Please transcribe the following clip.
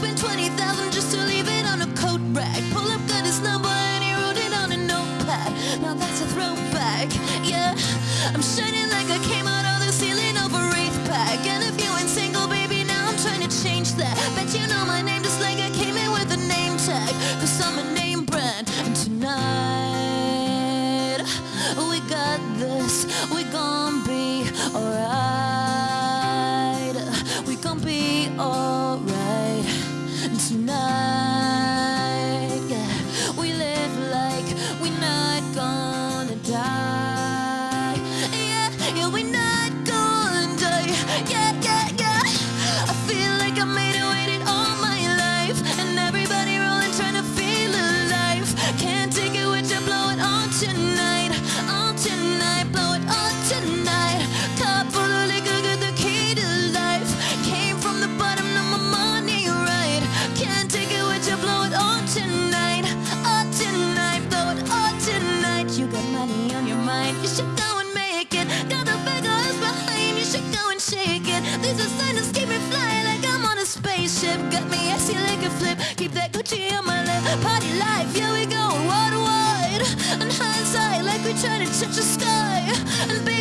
spent 20,000 just to leave it on a coat rack. Pull up, got his number, and he wrote it on a notepad. Now that's a throwback, yeah. I'm shining like I came out of the ceiling of a wraith pack. And if you ain't single, baby, now I'm trying to change that. Bet you know my name just like I came in with a name tag. Cause I'm a name brand. And tonight, we got this, we gon' be alright. We gon' be alright. Tonight. We live like we're not gonna die. Yeah, yeah, we're not gonna die. Yeah, yeah, yeah. I feel like I made it waited all my life. And everybody rolling trying to feel alive. Can't take it you, blow it on tonight. Money on your mind, you should go and make it. Got the big behind, you should go and shake it. These are signs keep me flying like I'm on a spaceship. Got me icy like a flip, keep that Gucci on my lip. Party life, yeah we go worldwide. And hindsight, like we trying to touch the sky. And baby,